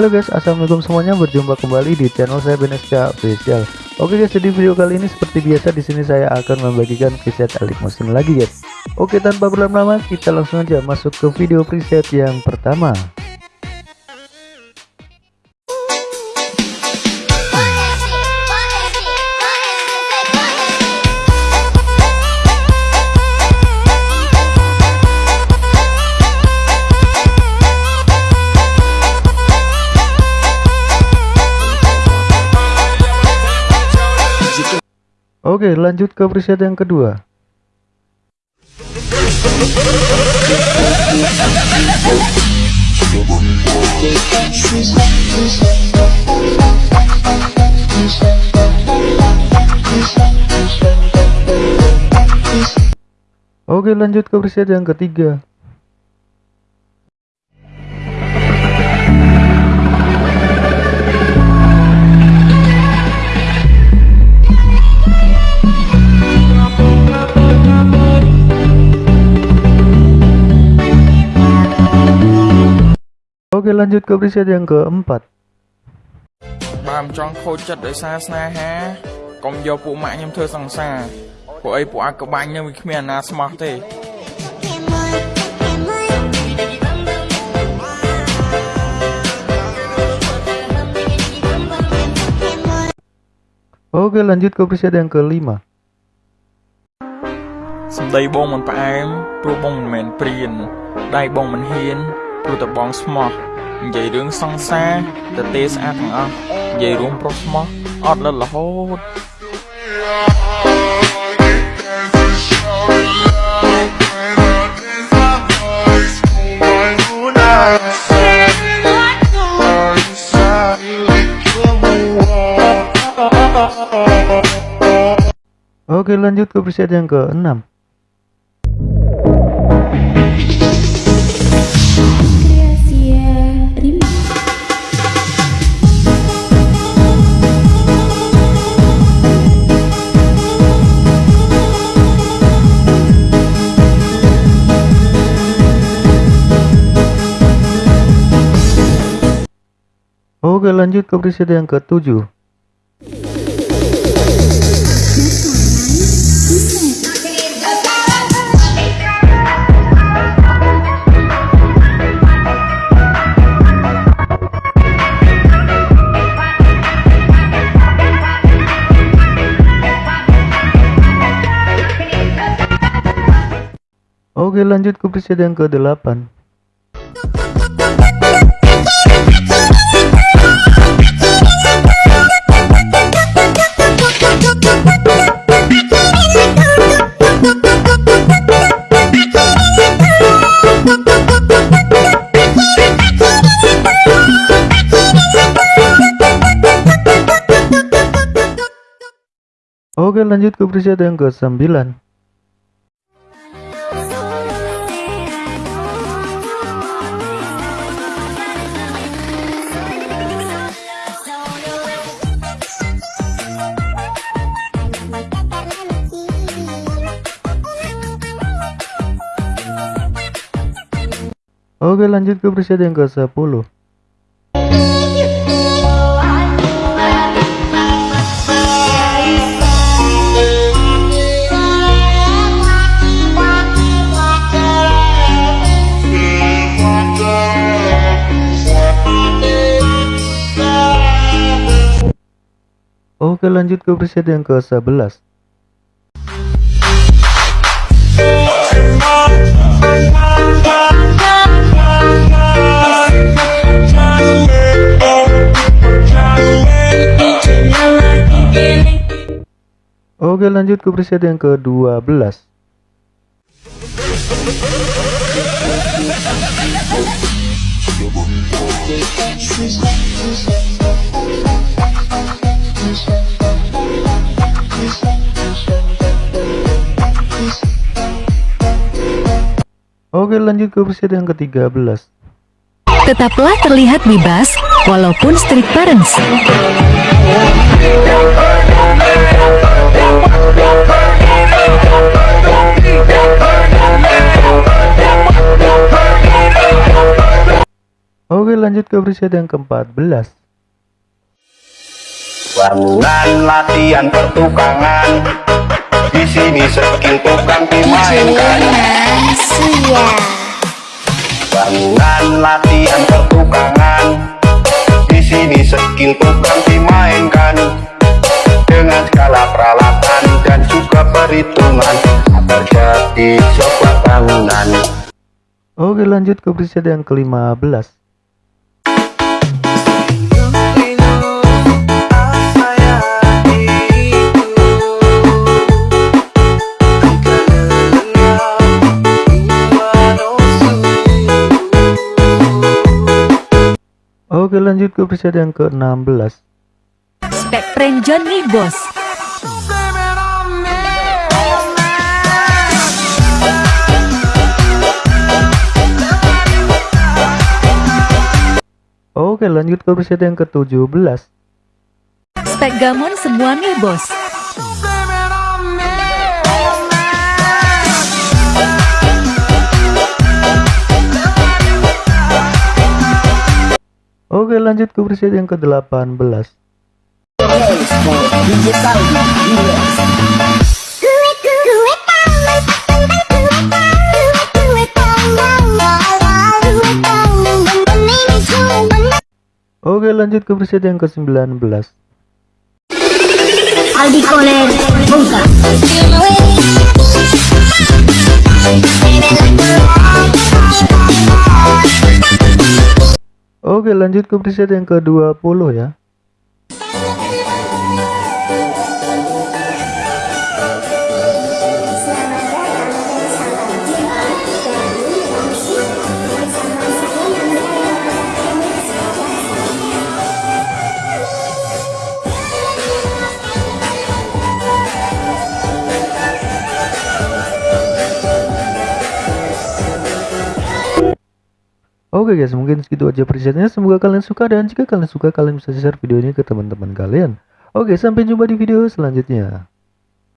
Halo guys, assalamualaikum semuanya. Berjumpa kembali di channel saya Beneska Official. Oke guys, jadi video kali ini seperti biasa di sini saya akan membagikan preset Elite Motion lagi guys. Oke, tanpa berlama-lama kita langsung aja masuk ke video preset yang pertama. Oke lanjut ke preset yang kedua. Oke lanjut ke preset yang ketiga Oke lanjut ke preset yang keempat បើមិនចង់ខូចចិត្តដោយសារស្នេហាកុំយកពួកម៉ាក់ខ្ញុំធ្វើសង្សារពួកអីពួកអាក្បាញ់នឹងវាគ្មានអាណាស្មោះទេ Oke lanjut ke preset yang kelima សម្ដីបងមិនផ្អែមព្រោះបងមិនមែនព្រានដៃបងមិនហ៊ានព្រោះតែបងស្មោះ និយាយរឿងសង្សារទៅទេស្អាតទាំងអស់និយាយរួមប្រុសស្មោះអត់លិតរហូតអូខេ lanjut ke preset yang ke-6 Oke lanjut ke preset yang ketujuh. Oke lanjut ke preset yang ke-8 Oke lanjut ke preset yang ke-9 Oke lanjut ke preset yang ke-10 Oke lanjut ke preset yang ke-11 Oke lanjut ke preset yang ke-12 Oke lanjut ke preset yang ke-13 Tetaplah terlihat bebas, walaupun strict parents. Oke lanjut ke preset yang ke-14 Bangunan latihan pertukangan Di sini skill tukang dimainkan Bangunan latihan pertukangan. Di sini skill tukang dimainkan Dengan skala peralatan dan juga perhitungan. Agar jadi sebuah bangunan. Oke lanjut ke preset yang ke-15 Oke lanjut ke preset yang ke-16 Spek Renjon nih bos. Oke lanjut ke preset yang ke-17 Spek Gamon semua nih bos. Oke lanjut ke preset yang ke-18 Oke lanjut ke preset yang ke-19 Aldi Koler Oke lanjut ke preset yang ke-20 ya Oke guys, mungkin segitu aja presetnya. Semoga kalian suka dan jika kalian suka, kalian bisa share video ini ke teman-teman kalian. Oke, sampai jumpa di video selanjutnya.